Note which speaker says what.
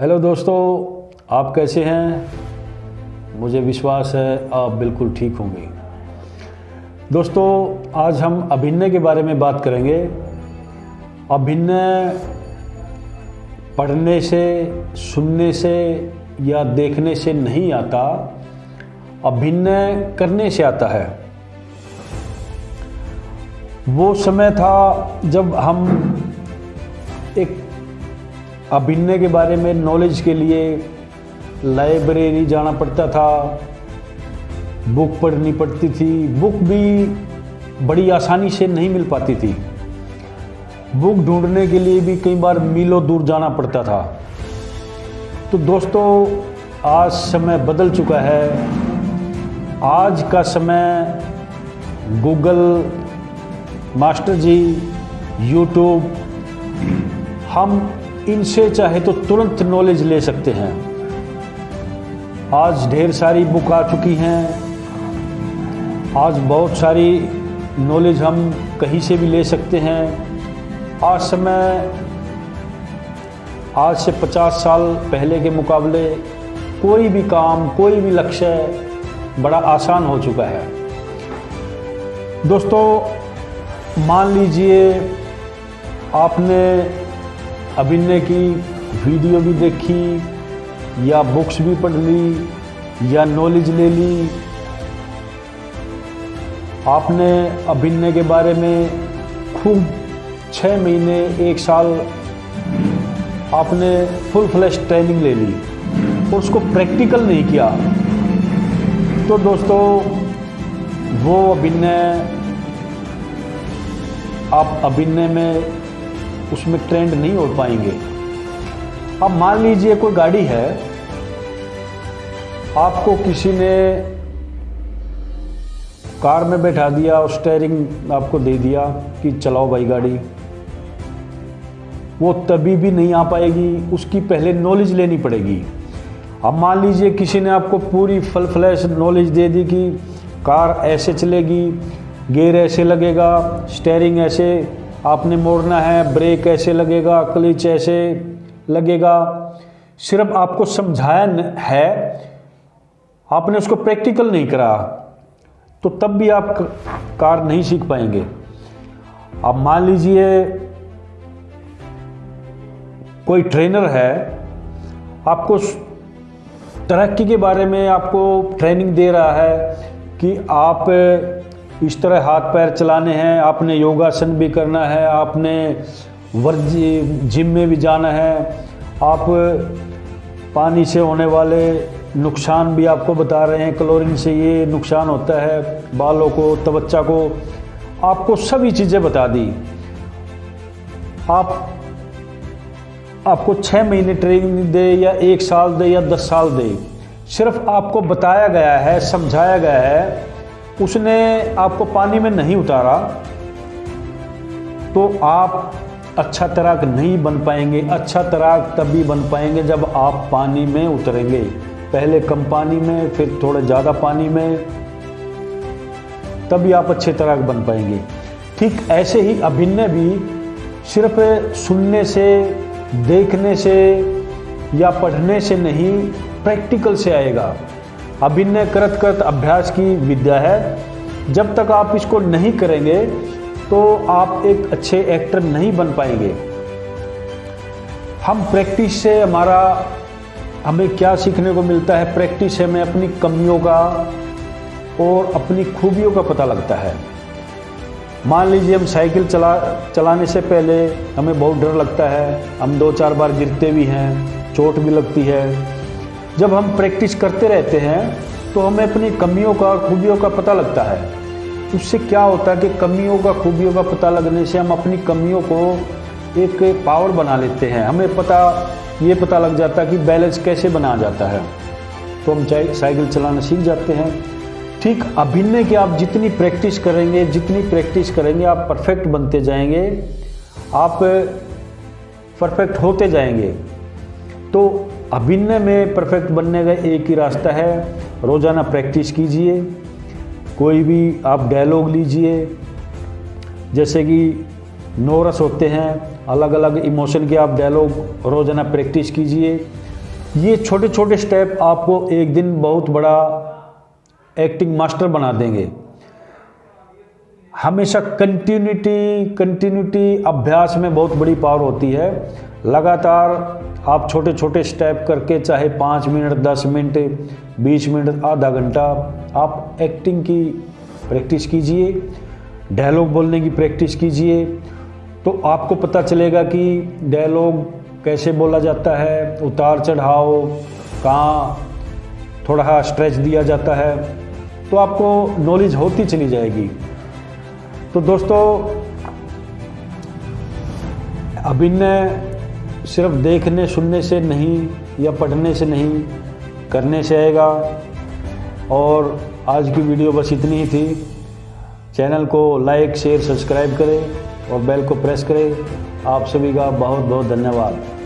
Speaker 1: Hello दोस्तों, आप कैसे हैं? मुझे विश्वास है आप बिल्कुल ठीक होंगे। दोस्तों, आज हम अभिनय के बारे में बात करेंगे। अभिनय पढ़ने से, सुनने से या देखने से नहीं आता, अभिनय करने से आता है। वो समय था जब हम एक अभिनय के बारे में नॉलेज के लिए लाइब्रेरी जाना पड़ता था। बुक पढ़नी पड़ती थी। बुक भी बड़ी आसानी से नहीं मिल पाती थी। बुक ढूँढने के लिए भी कई बार मीलों दूर जाना पड़ता था। तो दोस्तों, आज समय बदल चुका है। आज का समय गूगल मास्टर जी यूट्यूब हम इनसे चाहे तो तुरंत नॉलेज ले सकते हैं। आज ढेर सारी बुक आ चुकी हैं। आज बहुत सारी नॉलेज हम कहीं से भी ले सकते हैं। आज समय, आज से 50 साल पहले के मुकाबले कोई भी काम, कोई भी लक्ष्य बड़ा आसान हो चुका है। दोस्तों, मान लीजिए आपने अभिनय की, वीडियो भी देखी, या बुक्स भी पढ़ ली, या नॉलेज ले ली। आपने अभिनय के बारे में खूब छः महीने, एक साल आपने फुल फ्लैश ट्रेनिंग ले ली और उसको प्रैक्टिकल नहीं किया। तो दोस्तों, वो अभिनय आप अभिनय में उसमें ट्रेंड नहीं हो पाएँगे। अब मान लीजिए कोई गाड़ी है, आपको किसी ने कार में बैठा दिया और स्टेयरिंग आपको दे दिया कि चलाओ भाई गाड़ी, वो तभी भी नहीं आ पाएगी, उसकी पहले नॉलेज लेनी पड़ेगी। अब मान लीजिए किसी ने आपको पूरी फल फ्लैश नॉलेज दे दी कि कार ऐसे चलेगी गेयर ऐसे लगेगा स्टेयरिंग ऐसे आपने मोड़ना है, ब्रेक ऐसे लगेगा, क्लिच ऐसे लगेगा। सिर्फ़ आपको समझाया है, आपने उसको प्रैक्टिकल नहीं करा तो तब भी आप कार नहीं सीख पाएँगे। अब मान लीजिए, कोई ट्रेनर है, आपको तरक्की के बारे में आपको ट्रेनिंग दे रहा है कि आप इस तरह हाथ पैर चलाने हैं, आपने योगासन भी करना है, आपने वर्ज, जिम में भी जाना है, आप पानी से होने वाले नुकसान भी आपको बता रहे हैं क्लोरीन से ये नुकसान होता है, बालों को तवच्चा को, आपको सभी चीज़ें बता दी। आप, आपको छः महीने ट्रेनिंग दे या एक साल दे या दस साल दे, सिर्फ़ आपको बताया गया है, समझाया गया है उसने आपको पानी में नहीं उतारा तो आप अच्छा तैराक नहीं बन पाएँगे अच्छा तैराक तभी बन पाएँगे जब आप पानी में उतरेंगे। पहले कम पानी में, फिर थोड़ा ज़्यादा पानी में, तभी आप अच्छे तैराक बन पाएँगे। ठीक ऐसे ही अभिनय भी सिर्फ़ सुनने से, देखने से या पढ़ने से नहीं, प्रैक्टिकल से आएगा। अभिनय करत करत अभ्यास की विद्या है। जब तक आप इसको नहीं करेंगे तो आप एक अच्छे एक्टर नहीं बन पाएँगे। हम प्रैक्टिस से हमारा, हमें क्या सीखने को मिलता है? प्रैक्टिस से हमें अपनी कमियों का और अपनी खूबियों का पता लगता है। मान लीजिए हम साइकिल चला, चलाने से पहले हमें बहुत डर लगता है। हम दो चार बार गिरते भी हैं, चोट भी लगती है। जब हम प्रैक्टिस करते रहते हैं तो हमें अपनी कमियों का और खूबियों का पता लगता है। उससे क्या होता है कि कमियों का, खूबियों का पता लगने से हम अपनी कमियों को एक पावर बना लेते हैं। हमें पता, ये पता लग जाता है कि बैलेंस कैसे बना जाता है। तो हम साइकिल चलाना सीख जाते हैं। ठीक अभिनय की आप जितनी प्रैक्टिस करेंगे, जितनी प्रैक्टिस करेंगे, आप परफेक्ट बनते जाएँगे। आप परफेक्ट होते जाएँगे। तो अभिनय में परफेक्ट बनने का एक ही रास्ता है। रोज़ाना प्रैक्टिस कीजिए। कोई भी आप डायलॉग लीजिए। जैसे कि नोरस होते हैं अलग अलग इमोशन के आप डायलॉग रोज़ाना प्रैक्टिस कीजिए। ये छोटे छोटे स्टेप आपको एक दिन बहुत बड़ा एक्टिंग मास्टर बना देंगे। हमेशा कंटिन्यूटी कंटिन्यूटी अभ्यास में बहुत बड़ी पावर होती है। लगातार आप छोटे छोटे स्टेप करके चाहे पाँच मिनट, दस मिनट, बीस मिनट, आधा घंटा आप एक्टिंग की प्रैक्टिस कीजिए डायलॉग बोलने की प्रैक्टिस कीजिए तो आपको पता चलेगा कि डायलॉग कैसे बोला जाता है, उतार चढ़ाव, कहाँ थोड़ा स्ट्रेच दिया जाता है तो आपको नॉलेज होती चली जाएगी। तो दोस्तों, अभिनय सिर्फ़ देखने, सुनने से नहीं या पढ़ने से नहीं, करने से आएगा। और आज की वीडियो बस इतनी ही थी। चैनल को लाइक, शेयर, सब्सक्राइब करें और बेल को प्रेस करें। आप सभी का बहुत बहुत धन्यवाद।